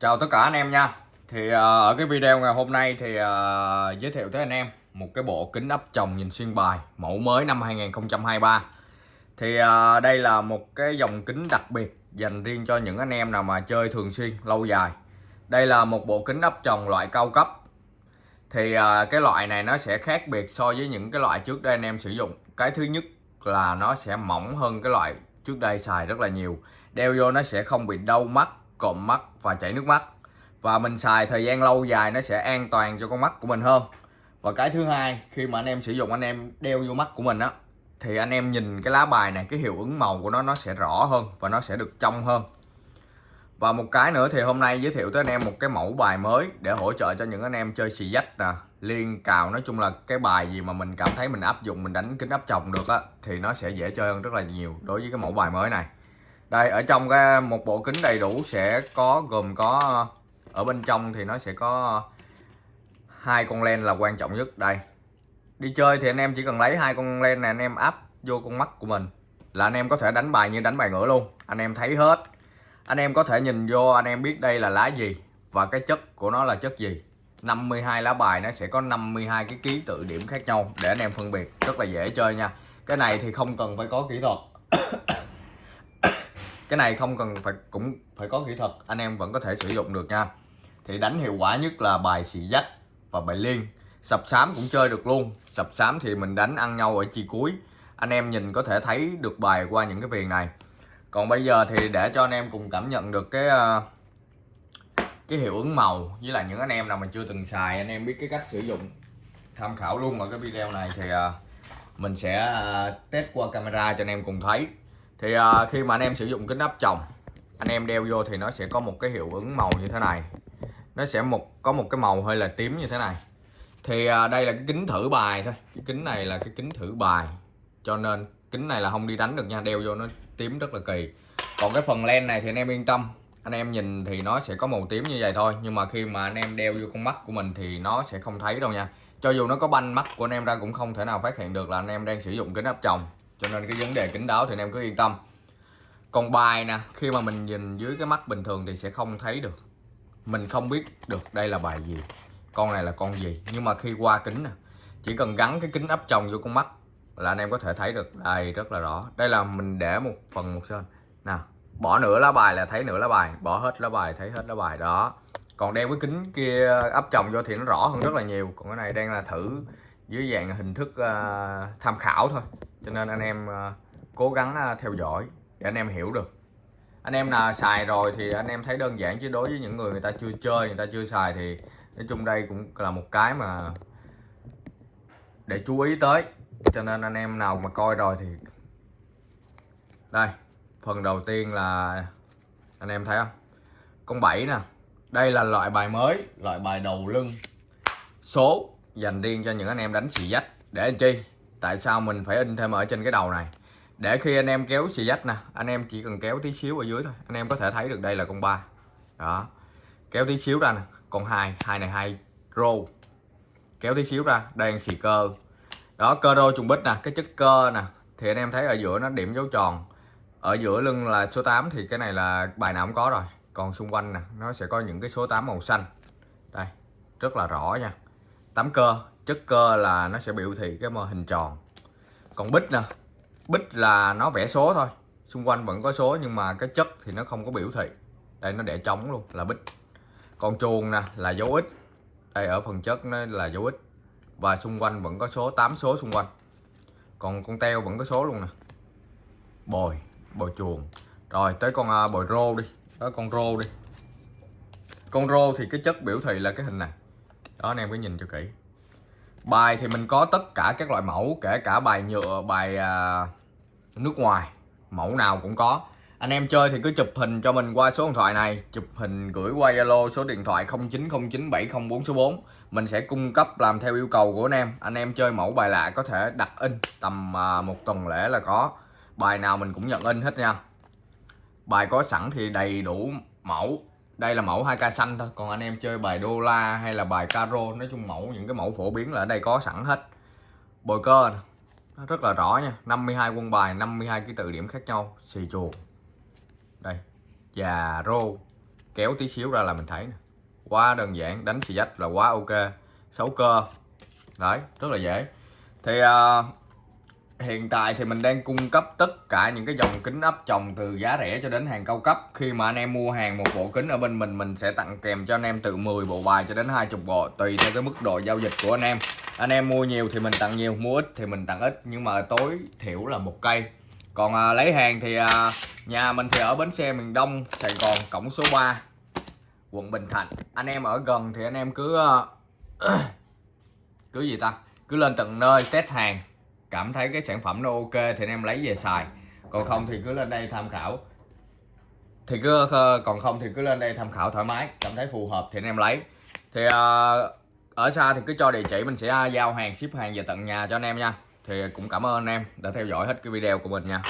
Chào tất cả anh em nha. Thì ờ, ở cái video ngày hôm nay thì uh, giới thiệu tới anh em một cái bộ kính áp tròng nhìn xuyên bài mẫu mới năm 2023 Thì uh, đây là một cái dòng kính đặc biệt dành riêng cho những anh em nào mà chơi thường xuyên lâu dài. Đây là một bộ kính áp tròng loại cao cấp. Thì uh, cái loại này nó sẽ khác biệt so với những cái loại trước đây anh em sử dụng. Cái thứ nhất là nó sẽ mỏng hơn cái loại trước đây xài rất là nhiều. Đeo vô nó sẽ không bị đau mắt cộm mắt và chảy nước mắt. Và mình xài thời gian lâu dài nó sẽ an toàn cho con mắt của mình hơn. Và cái thứ hai, khi mà anh em sử dụng, anh em đeo vô mắt của mình á, thì anh em nhìn cái lá bài này, cái hiệu ứng màu của nó nó sẽ rõ hơn và nó sẽ được trong hơn. Và một cái nữa thì hôm nay giới thiệu tới anh em một cái mẫu bài mới để hỗ trợ cho những anh em chơi xì dách nè. Liên cào, nói chung là cái bài gì mà mình cảm thấy mình áp dụng, mình đánh kính áp chồng được á, thì nó sẽ dễ chơi hơn rất là nhiều đối với cái mẫu bài mới này đây, ở trong cái, một bộ kính đầy đủ sẽ có, gồm có, ở bên trong thì nó sẽ có hai con len là quan trọng nhất. Đây, đi chơi thì anh em chỉ cần lấy hai con len này, anh em áp vô con mắt của mình là anh em có thể đánh bài như đánh bài ngửa luôn. Anh em thấy hết. Anh em có thể nhìn vô, anh em biết đây là lá gì và cái chất của nó là chất gì. 52 lá bài nó sẽ có 52 cái ký tự điểm khác nhau để anh em phân biệt. Rất là dễ chơi nha. Cái này thì không cần phải có kỹ thuật. cái này không cần phải, cũng phải có kỹ thuật, anh em vẫn có thể sử dụng được nha. Thì đánh hiệu quả nhất là bài xì dách và bài liên. Sập sám cũng chơi được luôn. Sập sám thì mình đánh ăn nhau ở chi cuối. Anh em nhìn có thể thấy được bài qua những cái viền này. Còn bây giờ thì để cho anh em cùng cảm nhận được cái ờ, cái hiệu ứng màu với lại những anh em nào mà chưa từng xài, anh em biết cái cách sử dụng, tham khảo luôn ở cái video này thì ờ, mình sẽ ờ, test qua camera cho anh em cùng thấy thì à, khi mà anh em sử dụng kính áp tròng anh em đeo vô thì nó sẽ có một cái hiệu ứng màu như thế này. Nó sẽ một có một cái màu hơi là tím như thế này. Thì à, đây là cái kính thử bài thôi. Cái kính này là cái kính thử bài. Cho nên kính này là không đi đánh được nha đeo vô nó tím rất là kỳ. Còn cái phần len này thì anh em yên tâm. Anh em nhìn thì nó sẽ có màu tím như vậy thôi. Nhưng mà khi mà anh em đeo vô con mắt của mình thì nó sẽ không thấy đâu nha. Cho dù nó có banh mắt của anh em ra cũng không thể nào phát hiện được là anh em đang sử dụng kính áp tròng cho nên cái vấn đề kính đáo thì anh em cứ yên tâm. Còn bài nè khi mà mình nhìn dưới cái mắt bình thường thì sẽ không thấy được. Mình không biết được đây là bài gì con này là con gì. Nhưng mà khi qua kính nè chỉ cần gắn cái kính áp tròng vô con mắt là anh em có thể thấy được đây rất là rõ. Đây là mình để một phần một sơn nào bỏ nửa lá bài là thấy nửa lá bài bỏ hết lá bài thấy hết lá bài. Đó. Còn đeo cái kính kia áp tròng vô thì nó rõ hơn rất là nhiều. Còn cái này đang là thử dưới dạng hình thức uh, tham khảo thôi cho nên anh em ờ, cố gắng ờ, theo dõi để anh em hiểu được. Anh em nào xài rồi thì anh em thấy đơn giản, chứ đối với những người người ta chưa chơi, người ta chưa xài thì nói chung đây cũng là một cái mà để chú ý tới. Cho nên anh em nào mà coi rồi thì đây, phần đầu tiên là anh em thấy không? Con 7 nè. Đây là loại bài mới, loại bài đầu lưng số dành riêng cho những anh em đánh xì dách. Để anh chi? Tại sao mình phải in thêm ở trên cái đầu này? Để khi anh em kéo xì dách nè, anh em chỉ cần kéo tí xíu ở dưới thôi. Anh em có thể thấy được đây là con ba. Đó. Kéo tí xíu ra nè, con hai hai này hai rô kéo tí xíu ra, đây là xì cơ. Đó, cơ rô trùng bích nè, cái chất cơ nè. Thì anh em thấy ở giữa nó điểm dấu tròn. Ở giữa lưng là số 8 thì cái này là bài nào cũng có rồi. Còn xung quanh nè, nó sẽ có những cái số 8 màu xanh. Đây, rất là rõ nha. Tám cơ chất cơ là nó sẽ biểu thị cái mô hình tròn. Còn bích nè bích là nó vẽ số thôi. Xung quanh vẫn có số nhưng mà cái chất thì nó không có biểu thị. Đây nó để trống luôn là bích. Còn chuồng nè là dấu ít đây ở phần chất nó là dấu ít và xung quanh vẫn có số 8 số xung quanh. Còn con teo vẫn có số luôn nè. Bồi bồi chuồng. Rồi tới con uh, bồi rô đi. Đó con rô đi. Con rô thì cái chất biểu thị là cái hình này. Đó anh em cứ nhìn cho kỹ bài thì mình có tất cả các loại mẫu kể cả bài nhựa bài à, nước ngoài. Mẫu nào cũng có. Anh em chơi thì cứ chụp hình cho mình qua số điện thoại này. Chụp hình gửi qua Zalo số điện thoại 09097044 số 4 mình sẽ cung cấp làm theo yêu cầu của anh em. Anh em chơi mẫu bài lạ có thể đặt in tầm à, một tuần lễ là có. Bài nào mình cũng nhận in hết nha. Bài có sẵn thì đầy đủ mẫu đây là mẫu 2k xanh thôi. Còn anh em chơi bài đô la hay là bài caro nói chung mẫu những cái mẫu phổ biến là ở đây có sẵn hết. Bồi cơ nó rất là rõ nha. 52 quân bài 52 cái tự điểm khác nhau. Xì chuột đây. Và rô. Kéo tí xíu ra là mình thấy nè. Quá đơn giản. Đánh xì dách là quá ok. Xấu cơ. Đấy rất là dễ. Thì uh, hiện tại thì mình đang cung cấp tất cả những cái dòng kính áp tròng từ giá rẻ cho đến hàng cao cấp. Khi mà anh em mua hàng một bộ kính ở bên mình mình sẽ tặng kèm cho anh em từ 10 bộ bài cho đến 20 bộ tùy theo cái mức độ giao dịch của anh em. Anh em mua nhiều thì mình tặng nhiều mua ít thì mình tặng ít nhưng mà tối thiểu là một cây. Còn à, lấy hàng thì à, nhà mình thì ở bến xe miền Đông Sài Gòn cổng số 3 quận Bình Thạnh. Anh em ở gần thì anh em cứ à, cứ gì ta? Cứ lên tận nơi test hàng cảm thấy cái sản phẩm nó ok thì anh em lấy về xài. Còn không thì cứ lên đây tham khảo. Thì cứ ờ, còn không thì cứ lên đây tham khảo thoải mái, cảm thấy phù hợp thì anh em lấy. Thì ờ, ở xa thì cứ cho địa chỉ mình sẽ ờ, giao hàng, ship hàng về tận nhà cho anh em nha. Thì cũng cảm ơn anh em đã theo dõi hết cái video của mình nha.